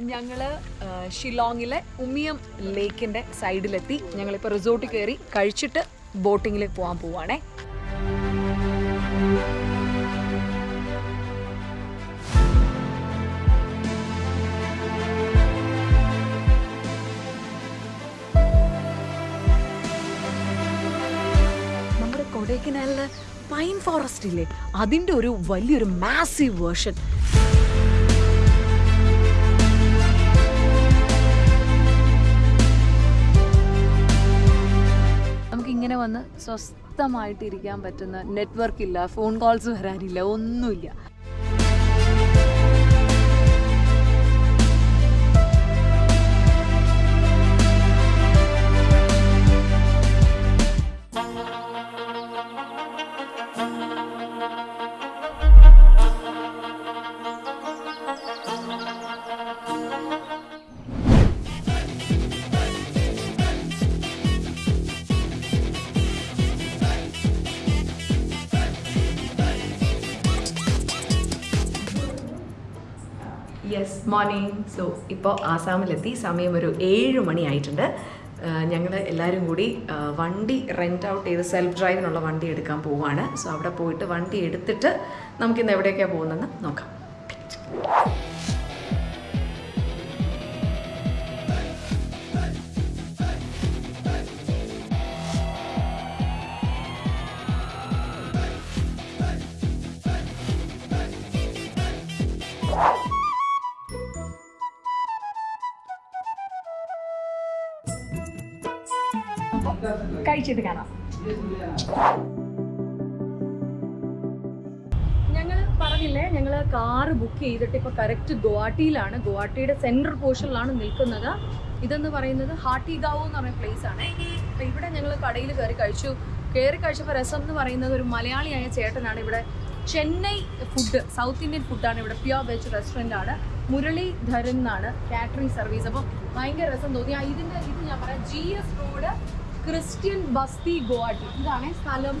ഞങ്ങൾ ഷില്ലോങ്ങിലെ ഉമിയം ലേക്കിന്റെ സൈഡിലെത്തി. ഞങ്ങളിപ്പോൾ റിസോർട്ടിൽ കയറി കഴിച്ചിട്ട് ബോട്ടിങ്ങിൽ പോകാൻ പോവാണേ. നമ്മുടെ കൊടൈക്കനാലിൽ പൈൻ ഫോറസ്റ്റ് ഇല്ലേ അതിന്റെ ഒരു വലിയൊരു മാസീവ് വേർഷൻ. വന്ന് സ്വസ്ഥമായിട്ട് ഇരിക്കാൻ പറ്റുന്ന നെറ്റ്വർക്ക് ഇല്ല ഫോൺ കോൾസ് വരാനില്ല ഒന്നുമില്ല. യെസ് മോർണിംഗ് സോ ഇപ്പോൾ ആസാമിലെത്തി. സമയം ഒരു ഏഴ് മണിയായിട്ടുണ്ട്. ഞങ്ങൾ എല്ലാവരും കൂടി വണ്ടി റെന്റ് ഔട്ട് ചെയ്ത് സെൽഫ് ഡ്രൈവിനുള്ള വണ്ടി എടുക്കാൻ പോവുകയാണ് സോ അവിടെ പോയിട്ട് വണ്ടി എടുത്തിട്ട് നമുക്കിന്ന് എവിടെയൊക്കെയാണ് പോകുന്നതെന്ന് നോക്കാം. കഴിച്ചിട്ട് കാണാം. ഞങ്ങൾ പറഞ്ഞില്ലേ ഞങ്ങൾ കാറ് ബുക്ക് ചെയ്തിട്ട് ഇപ്പോൾ കറക്റ്റ് ഗുവാഹട്ടിയിലാണ്. ഗുവാഹട്ടിയുടെ സെൻട്രൽ പോർഷനിലാണ് നിൽക്കുന്നത്. ഇതെന്ന് പറയുന്നത് ഹാട്ടിഗാവ് എന്ന് പറയുന്ന പ്ലേസ് ആണ്. ഇവിടെ ഞങ്ങൾ കടയിൽ കയറി കഴിച്ചു. കയറി കഴിച്ചപ്പോൾ രസം എന്ന് പറയുന്നത് ഒരു മലയാളിയായ ചേട്ടനാണ് ഇവിടെ. ചെന്നൈ ഫുഡ് സൗത്ത് ഇന്ത്യൻ ഫുഡാണ് ഇവിടെ. പ്യുവർ വെജ് റെസ്റ്റോറന്റ് ആണ്. മുരളീധരൻ എന്നാണ്. കാറ്ററിംഗ് സർവീസ് അപ്പം ഭയങ്കര രസം തോന്നി. ഇതിന്റെ ഇത് ഞാൻ പറയാം. G S road Christian Basti Guwahati. ഇതാണ് സ്ഥലം.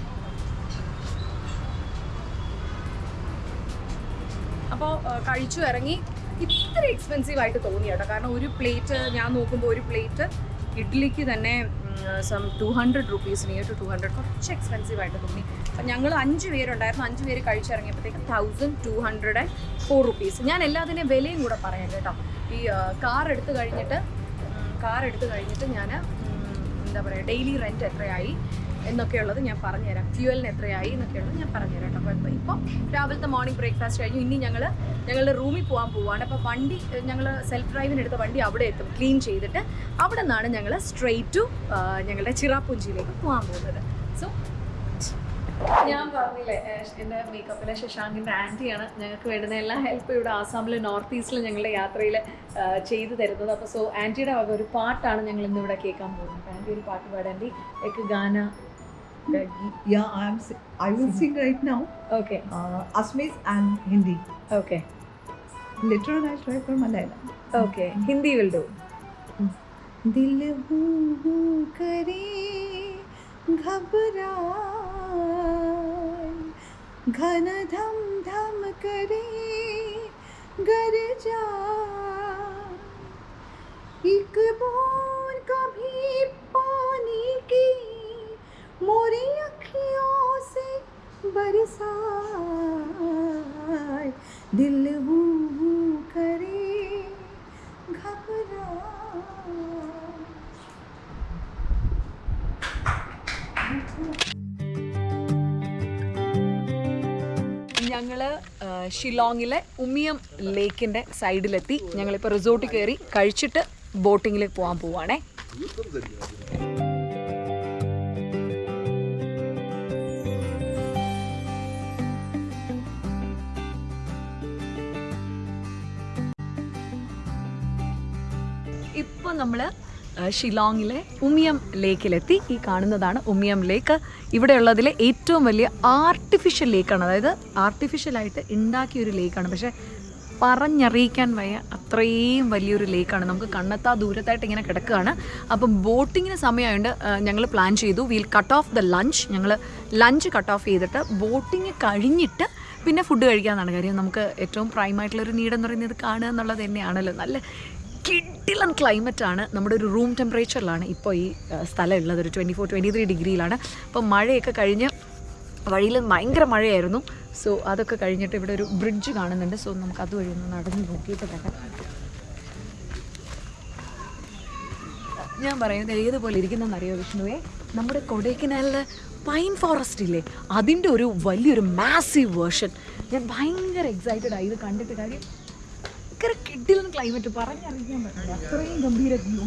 അപ്പോൾ കഴിച്ചു ഇറങ്ങി. ഇത്ര എക്സ്പെൻസീവ് ആയിട്ട് തോന്നി കേട്ടോ. കാരണം ഒരു പ്ലേറ്റ് ഞാൻ നോക്കുമ്പോൾ ഒരു പ്ലേറ്റ് ഇഡ്ഡലിക്ക് തന്നെ some two hundred rupees near two two hundred കുറച്ച് എക്സ്പെൻസീവ് ആയിട്ട് തോന്നി. അപ്പം ഞങ്ങൾ അഞ്ച് പേരുണ്ടായിരുന്നു. അഞ്ച് പേര് കഴിച്ചിറങ്ങിയപ്പോഴത്തേക്ക് thousand two hundred and four rupees ഞാൻ എല്ലാത്തിന്റെയും വിലയും കൂടെ പറയാം കേട്ടോ. ഈ കാർ എടുത്തു കഴിഞ്ഞിട്ട് കാർ എടുത്തു കഴിഞ്ഞിട്ട് ഞാൻ എന്താ പറയുക ഡെയിലി റെന്റ് എത്രയായി എന്നൊക്കെയുള്ളത് ഞാൻ പറഞ്ഞുതരാം. ഫ്യൂവലിന് എത്രയായി എന്നൊക്കെയുള്ളത് ഞാൻ പറഞ്ഞുതരാം കേട്ടോ. അപ്പോൾ ഇപ്പോൾ രാവിലത്തെ മോർണിംഗ് ബ്രേക്ക്ഫാസ്റ്റ് കഴിഞ്ഞു. ഇനി ഞങ്ങൾ ഞങ്ങളുടെ റൂമിൽ പോകാൻ പോവാണ്. അപ്പോൾ വണ്ടി ഞങ്ങൾ സെൽഫ് ഡ്രൈവിന് എടുത്ത വണ്ടി അവിടെ എത്തും. ക്ലീൻ ചെയ്തിട്ട് അവിടെ നിന്നാണ് ഞങ്ങൾ സ്ട്രെയിറ്റ് ടു ഞങ്ങളുടെ ചിറാപ്പുഞ്ചിയിലേക്ക് പോകാൻ പോകുന്നത്. ഞാൻ പറഞ്ഞില്ലേ ഏഹ്, എൻ്റെ മേക്കപ്പിലെ ശശാങ്കിൻ്റെ ആൻറ്റിയാണ് ഞങ്ങൾക്ക് വേണ്ടുന്ന എല്ലാ ഹെൽപ്പും ഇവിടെ ആസാമിലെ നോർത്ത് ഈസ്റ്റിൽ ഞങ്ങളുടെ യാത്രയിൽ ചെയ്തു തരുന്നത് അപ്പോൾ സോ ആൻറ്റിയുടെ വക ഒരു പാട്ടാണ് ഞങ്ങൾ ഇന്ന് ഇവിടെ കേൾക്കാൻ പോകുന്നത് ആൻറ്റി ഒരു പാട്ട് പാടാൻ ആൻറ്റി എക്ക് ഗാന Yeah, I am. si- I will sing right now. Okay Uh, Assamese and Hindi. Okay Later on, I'll try for Malayalam. Okay Hindi will do दिल हू हू करे घबराए घन धम धम करे, गर जा। एक बूंद कभी पानी की, मोरी अखियों से बरसाए दिल हू करे घबराए ഷിലോങ്ങിലെ ഉമിയം ലേക്കിന്റെ സൈഡിലെത്തി. ഞങ്ങളിപ്പോൾ റിസോർട്ടിൽ കയറി കഴിച്ചിട്ട് ബോട്ടിങ്ങിൽ പോകാൻ പോവാണേ. ഇപ്പോൾ നമ്മൾ ഷിലോങ്ങിലെ ഉമിയം ലേക്കിലെത്തി. ഈ കാണുന്നതാണ് ഉമിയം ലേക്ക്. ഇവിടെയുള്ളതിലെ ഏറ്റവും വലിയ ആർട്ടിഫിഷ്യൽ ലേക്കാണ് അതായത് ആർട്ടിഫിഷ്യലായിട്ട് ഉണ്ടാക്കിയ ഒരു ലേക്കാണ് പക്ഷേ പറഞ്ഞറിയിക്കാൻ വയ്യ അത്ര അത്രയും വലിയൊരു ലേക്കാണ് നമുക്ക് കണ്ണെത്താ ദൂരത്തായിട്ട് ഇങ്ങനെ കിടക്കുകയാണ്. അപ്പം ബോട്ടിങ്ങിന് സമയമായതുകൊണ്ട് ഞങ്ങൾ പ്ലാൻ ചെയ്തു. Will cut off the lunch ഞങ്ങൾ ലഞ്ച് കട്ട് ഓഫ് ചെയ്തിട്ട് ബോട്ടിങ് കഴിഞ്ഞിട്ട് പിന്നെ ഫുഡ് കഴിക്കാമെന്നാണ് കാര്യം. നമുക്ക് ഏറ്റവും പ്രൈമായിട്ടുള്ളൊരു ആയിട്ടുള്ള ഒരു നീഡ് എന്ന് പറയുന്നത് കാണുക എന്നുള്ളത് തന്നെയാണല്ലോ. നല്ല കിഡിലൻ ക്ലൈമറ്റ് ആണ് നമ്മുടെ ഒരു റൂം ടെമ്പറേച്ചറിലാണ് ഇപ്പോൾ ഈ സ്ഥലം ഉള്ളത് ഒരു ട്വന്റി ഫോർ ട്വന്റി ത്രീ ഡിഗ്രിയിലാണ്. അപ്പോൾ മഴയൊക്കെ കഴിഞ്ഞ് വഴിയിൽ ഭയങ്കര മഴയായിരുന്നു. സോ അതൊക്കെ കഴിഞ്ഞിട്ട് ഇവിടെ ഒരു ബ്രിഡ്ജ് കാണുന്നുണ്ട്. സോ നമുക്ക് അതുവഴി ഒന്ന് നടന്ന് നോക്കിയിട്ട് വരാം. ഞാൻ പറയുന്നത് ഏതുപോലെ ഇരിക്കുന്നതെന്ന് അറിയോ വിഷ്ണുവേ? നമ്മുടെ കൊടൈക്കനാലിലെ പൈൻ ഫോറസ്റ്റ് ഇല്ലേ? അതിന്റെ ഒരു വലിയൊരു മാസീവ് വേർഷൻ ഞാൻ ഭയങ്കര എക്സൈറ്റഡ് ആയി ഇത് കണ്ടിട്ട് കാര്യം ഭയങ്കര കിഡിലും ക്ലൈമറ്റ് പറഞ്ഞറിയിക്കാൻ പറ്റില്ല. അത്രയും ഗംഭീര വ്യൂ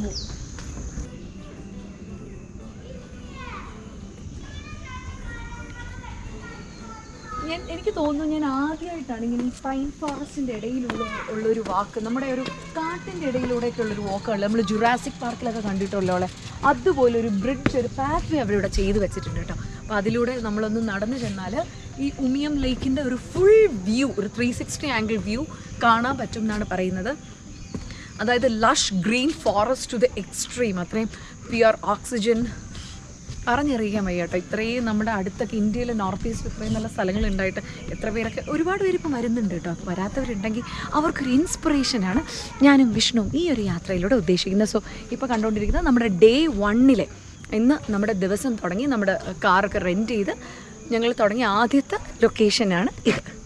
ഞാൻ എനിക്ക് തോന്നുന്നു ഞാൻ ആദ്യമായിട്ടാണ് ഇങ്ങനെ ഈ പൈൻ ഫോറസ്റ്റിന്റെ ഇടയിലുള്ള ഉള്ളൊരു വാക്ക് നമ്മുടെ ഒരു കാട്ടിന്റെ ഇടയിലൂടെയൊക്കെ ഉള്ളൊരു വാക്കുകൾ നമ്മൾ ജുറാസിക് പാർക്കിലൊക്കെ കണ്ടിട്ടുള്ളവളെ അതുപോലെ ഒരു ബ്രിഡ്ജ് ഒരു പാത്വേ അവരിവിടെ ചെയ്ത് വെച്ചിട്ടുണ്ട് കേട്ടോ. അപ്പോൾ അതിലൂടെ നമ്മളൊന്ന് നടന്നു ചെന്നാൽ ഈ ഉമിയം ലേക്കിന്റെ ഒരു ഫുൾ വ്യൂ ഒരു ത്രീ സിക്സ്റ്റി ആംഗിൾ വ്യൂ കാണാൻ പറ്റും എന്നാണ് പറയുന്നത്. അതായത് lush green forest to the extreme അത്രയും പ്യുർ ഓക്സിജൻ പറഞ്ഞറിയിക്കാൻ വയ്യ കേട്ടോ ഇത്രയും നമ്മുടെ അടുത്തൊക്കെ ഇന്ത്യയിലെ നോർത്ത് ഈസ്റ്റ് ഇത്രയും നല്ല സ്ഥലങ്ങളുണ്ടായിട്ട് എത്ര പേരൊക്കെ ഒരുപാട് പേര് ഇപ്പോൾ വരുന്നുണ്ട് കേട്ടോ. അപ്പോൾ വരാത്തവരുണ്ടെങ്കിൽ അവർക്കൊരു ഇൻസ്പിറേഷനാണ് ഞാനും വിഷ്ണുവും ഈ ഒരു യാത്രയിലൂടെ ഉദ്ദേശിക്കുന്നത്. സോ ഇപ്പോൾ കണ്ടുകൊണ്ടിരിക്കുന്നത് നമ്മുടെ ഡേ വണ്ണിലെ ഇന്ന് നമ്മുടെ ദിവസം തുടങ്ങി. നമ്മുടെ കാറൊക്കെ റെന്റ് ചെയ്ത് ഞങ്ങൾ തുടങ്ങിയ ആദ്യത്തെ ലൊക്കേഷനാണ് ഇത്.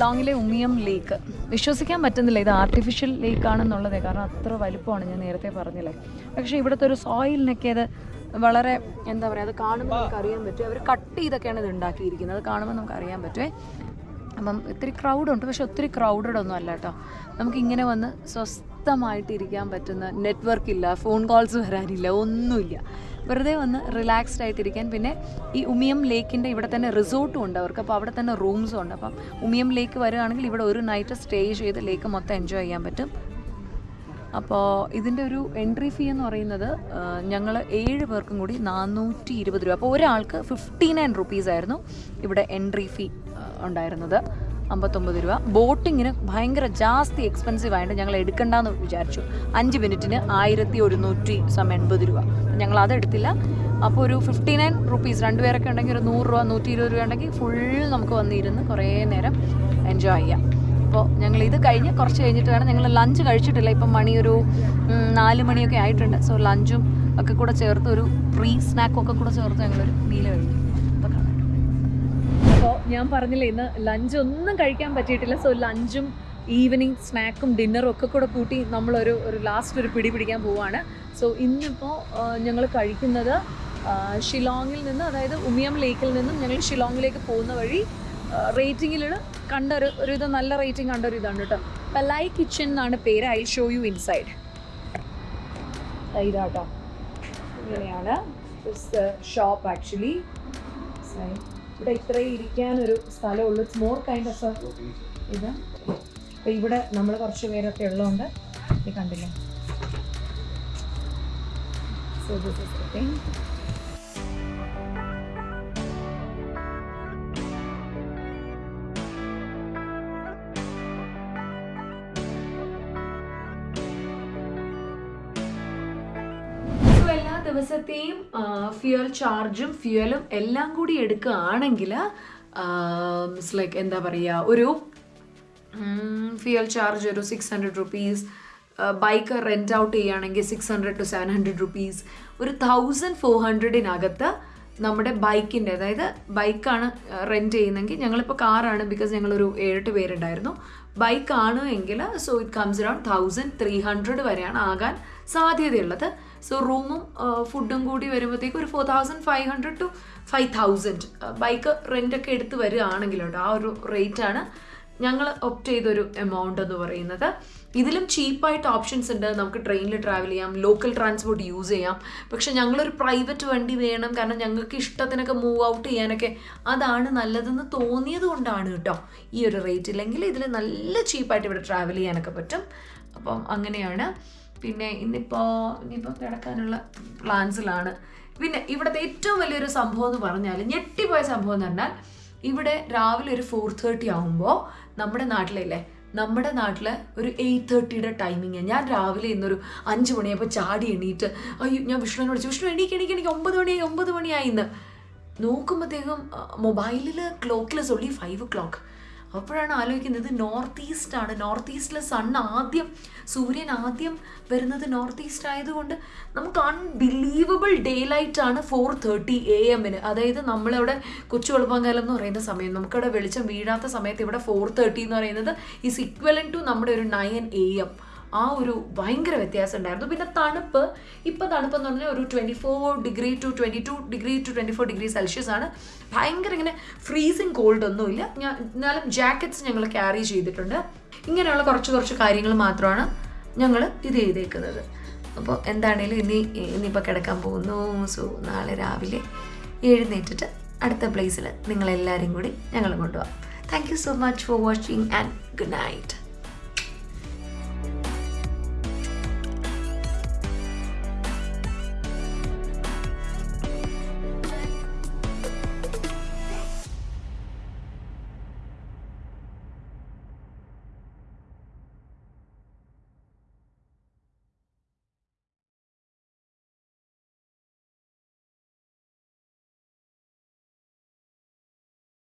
ഷിലോങ്ങിലെ ഉമിയം ലേക്ക്. വിശ്വസിക്കാൻ പറ്റുന്നില്ല ഇത് ആർട്ടിഫിഷ്യൽ ലേക്ക് ആണെന്നുള്ളത്. കാരണം അത്ര വലുപ്പമാണ് ഞാൻ നേരത്തെ പറഞ്ഞില്ലേ. പക്ഷെ ഇവിടുത്തെ ഒരു സോയിലിനൊക്കെ അത് വളരെ എന്താ പറയുക അത് കാണുമ്പോൾ നമുക്ക് അറിയാൻ പറ്റും. അവർ കട്ട് ചെയ്തൊക്കെയാണ് ഇത് ഉണ്ടാക്കിയിരിക്കുന്നത്. അത് കാണുമ്പോൾ നമുക്ക് അറിയാൻ പറ്റുമേ അപ്പം ഇത്തിരി ക്രൗഡുണ്ട് പക്ഷെ ഒത്തിരി ക്രൗഡഡ് ഒന്നും അല്ല കേട്ടോ. നമുക്കിങ്ങനെ വന്ന് സ്വസ്ഥമായിട്ട് ഇരിക്കാൻ പറ്റുന്ന നെറ്റ്വർക്ക് ഇല്ല. ഫോൺ കോൾസ് വരാനില്ല. ഒന്നുമില്ല. വെറുതെ വന്ന് റിലാക്സ്ഡ് ആയിട്ടിരിക്കാൻ പിന്നെ ഈ ഉമിയം ലേക്കിന്റെ ഇവിടെ തന്നെ റിസോർട്ടും ഉണ്ട് അവർക്ക്. അപ്പോൾ അവിടെ തന്നെ റൂംസും ഉണ്ട്. അപ്പം ഉമിയം ലേക്ക് വരികയാണെങ്കിൽ ഇവിടെ ഒരു നൈറ്റ് സ്റ്റേ ചെയ്ത് ലേക്ക് മൊത്തം എൻജോയ് ചെയ്യാൻ പറ്റും. അപ്പോൾ ഇതിന്റെ ഒരു എൻട്രി ഫീ എന്ന് പറയുന്നത് ഞങ്ങൾ ഏഴ് പേർക്കും കൂടി നാനൂറ്റി ഇരുപത് രൂപ. അപ്പോൾ ഒരാൾക്ക് ഫിഫ്റ്റി നയൻ റുപ്പീസ് ആയിരുന്നു ഇവിടെ എൻട്രി ഫീ ഉണ്ടായിരുന്നത്. അമ്പത്തൊമ്പത് രൂപ. ബോട്ടിങ്ങിന് ഭയങ്കര ജാസ്തി എക്സ്പെൻസീവ് ആയിട്ട് ഞങ്ങൾ എടുക്കണ്ടെന്ന് വിചാരിച്ചു. അഞ്ച് മിനിറ്റിന് ആയിരത്തി ഒരുന്നൂറ്റി സം എൺപത് രൂപ. ഞങ്ങൾ അതെടുത്തില്ല അപ്പോൾ ഒരു ഫിഫ്റ്റി നയൻ റുപ്പീസ് രണ്ടുപേരൊക്കെ ഉണ്ടെങ്കിൽ ഒരു നൂറ് രൂപ നൂറ്റി ഇരുപത് രൂപ ഉണ്ടെങ്കിൽ ഫുൾ നമുക്ക് വന്നിരുന്ന് കുറേ നേരം എൻജോയ് ചെയ്യാം. അപ്പോൾ ഞങ്ങൾ ഇത് കഴിഞ്ഞ് കുറച്ച് കഴിഞ്ഞിട്ട് വേണം. ഞങ്ങൾ ലഞ്ച് കഴിച്ചിട്ടില്ല. ഇപ്പം മണി ഒരു നാല് മണിയൊക്കെ ആയിട്ടുണ്ട്. സോ ലഞ്ചും ഒക്കെ കൂടെ ചേർത്ത് ഒരു പ്രീ സ്നാക്കും ഒക്കെ കൂടെ ചേർത്ത് ഞങ്ങളൊരു മീൽ കാണാം അപ്പോൾ ഞാൻ പറഞ്ഞില്ല ഇന്ന് ലഞ്ച് ഒന്നും കഴിക്കാൻ പറ്റിയിട്ടില്ല. സോ ലഞ്ചും ഈവനിങ് സ്നാക്കും ഡിന്നറും ഒക്കെ കൂടെ കൂട്ടി നമ്മളൊരു ഒരു ലാസ്റ്റ് ഒരു പിടി പിടിക്കാൻ പോവുകയാണ് സോ ഇന്നിപ്പോൾ ഞങ്ങൾ കഴിക്കുന്നത് ഷിലോങ്ങിൽ നിന്ന് അതായത് ഉമിയം ലേക്കിൽ നിന്നും ഞങ്ങൾ ഷിലോങ്ങിലേക്ക് പോകുന്ന വഴി റേറ്റിങ്ങിൽ കണ്ട ഒരു ഒരു ഇത് നല്ല റേറ്റിംഗ് കണ്ട ഒരു ഇതാണ് കേട്ടോ പലായ് കിച്ചൻ എന്നാണ് പേര്. ഐ ഷോ യു ഇൻസൈഡ് ഇതാട്ടോ ഇങ്ങനെയാണ്. ഷോപ്പ് ആക്ച്വലി ഇവിടെ ഇത്രയും ഇരിക്കാനൊരു സ്ഥലമുള്ളൂ. ഇറ്റ്സ് മോർ കൈൻഡ് ഓഫ് ഇത്. അപ്പോൾ ഇവിടെ നമ്മൾ കുറച്ച് പേരൊക്കെ ഉള്ളതുകൊണ്ട് ഇത് കണ്ടില്ല? സോ ദിസ് ഇസ് ദിവസത്തെയും ഫ്യൂൽ ചാർജും ഫ്യൂലും എല്ലാം കൂടി എടുക്കുകയാണെങ്കിൽ ഇറ്റ്സ് ലൈക്ക് എന്താ പറയുക ഒരു ഫ്യൂൽ ചാർജ് ഒരു six hundred rupees bike rent out ചെയ്യുകയാണെങ്കിൽ six hundred to seven hundred rupees ഒരു തൗസൻഡ് ഫോർ ഹൺഡ്രഡിനകത്ത് നമ്മുടെ ബൈക്കിന്റെ അതായത് ബൈക്കാണ് റെന്റ് ചെയ്യുന്നതെങ്കിൽ ഞങ്ങളിപ്പോൾ കാറാണ് ബിക്കോസ് ഞങ്ങളൊരു ഏഴെട്ട് പേരുണ്ടായിരുന്നു. ബൈക്കാണ് എങ്കിൽ so it comes around thousand three hundred വരെയാണ് ആകാൻ സാധ്യതയുള്ളത്. സോ റൂമും ഫുഡും കൂടി വരുമ്പോഴത്തേക്ക് ഒരു four thousand five hundred to five thousand bike റെന്റൊക്കെ എടുത്ത് വരികയാണെങ്കിലോട്ടോ ആ ഒരു റേറ്റാണ് ഞങ്ങൾ ഒപ്റ്റ് ചെയ്തൊരു എമൗണ്ട് എന്ന് പറയുന്നത്. ഇതിലും ചീപ്പായിട്ട് ഓപ്ഷൻസ് ഉണ്ട്. നമുക്ക് ട്രെയിനിൽ ട്രാവൽ ചെയ്യാം ലോക്കൽ ട്രാൻസ്പോർട്ട് യൂസ് ചെയ്യാം. പക്ഷെ ഞങ്ങളൊരു പ്രൈവറ്റ് വണ്ടി വേണം. കാരണം ഞങ്ങൾക്ക് ഇഷ്ടത്തിനൊക്കെ മൂവ് ഔട്ട് ചെയ്യാനൊക്കെ അതാണ് നല്ലതെന്ന് തോന്നിയത് കൊണ്ടാണ് കേട്ടോ ഈ ഒരു റേറ്റ് ഇല്ലെങ്കിൽ ഇതിൽ നല്ല ചീപ്പായിട്ട് ഇവിടെ ട്രാവൽ ചെയ്യാനൊക്കെ പറ്റും. അപ്പം അങ്ങനെയാണ്. പിന്നെ ഇന്നിപ്പോൾ ഇനിയിപ്പോൾ കിടക്കാനുള്ള പ്ലാൻസിലാണ് പിന്നെ ഇവിടുത്തെ ഏറ്റവും വലിയൊരു സംഭവം എന്ന് പറഞ്ഞാൽ ഞെട്ടിപ്പോയ സംഭവം എന്ന് പറഞ്ഞാൽ ഇവിടെ രാവിലെ ഒരു ഫോർ തേർട്ടി ആകുമ്പോൾ നമ്മുടെ നാട്ടിലില്ലേ നമ്മുടെ നാട്ടിൽ ഒരു എയ്റ്റ് തേർട്ടിയുടെ ടൈമിങ് ഞാൻ രാവിലെ ഇന്നൊരു അഞ്ച് മണിയായപ്പോൾ ചാടി എണീറ്റ് അയ്യോ ഞാൻ വിഷ്ണുവിനെ വിളിച്ചു. വിഷ്ണു എണീക്ക് എണീക്ക് എനിക്ക് ഒമ്പത് മണിയായി ഒമ്പത് മണിയായി ഇന്ന് നോക്കുമ്പോഴത്തേക്കും മൊബൈലിൽ ക്ലോക്കിൽ സൊല്ലി ഫൈവ് ഒ ക്ലോക്ക് അപ്പോഴാണ് ആലോചിക്കുന്നത് നോർത്ത് ഈസ്റ്റ് ആണ്. നോർത്ത് ഈസ്റ്റിലെ സൺ ആദ്യം സൂര്യൻ ആദ്യം വരുന്നത് നോർത്ത് ഈസ്റ്റ് ആയതുകൊണ്ട് നമുക്ക് അൺബിലീവബിൾ ഡേ ലൈറ്റ് ആണ് ഫോർ തേർട്ടി എ എമ്മിന് അതായത് നമ്മളിവിടെ കൊച്ചു വെളുപ്പാങ്കാലം എന്ന് പറയുന്ന സമയം. നമുക്കിവിടെ വെളിച്ചം വീഴാത്ത സമയത്ത് ഇവിടെ ഫോർ തേർട്ടി എന്ന് പറയുന്നത് ഈസ് ഇക്വലൻ ടു നമ്മുടെ ഒരു നയൻ എ എം ആ ഒരു ഭയങ്കര വ്യത്യാസം ഉണ്ടായിരുന്നു. പിന്നെ തണുപ്പ് ഇപ്പം തണുപ്പ് എന്ന് പറഞ്ഞാൽ ഒരു twenty four degree to twenty two degree to twenty four degree celsius ആണ്. ഭയങ്കര ഇങ്ങനെ ഫ്രീസിങ് കോൾഡ് ഒന്നുമില്ല ഞാൻ എന്നാലും ജാക്കറ്റ്സ് ഞങ്ങൾ ക്യാരി ചെയ്തിട്ടുണ്ട്. ഇങ്ങനെയുള്ള കുറച്ച് കുറച്ച് കാര്യങ്ങൾ മാത്രമാണ് ഞങ്ങൾ ഇത് ചെയ്തേക്കുന്നത്. അപ്പോൾ എന്താണേലും ഇനി ഇനിയിപ്പോൾ കിടക്കാൻ പോകുന്നു. സോ നാളെ രാവിലെ എഴുന്നേറ്റിട്ട് അടുത്ത പ്ലേസിൽ നിങ്ങളെല്ലാവരും കൂടി ഞങ്ങൾ കൊണ്ടുപോകാം. Thank you so much for watching and good night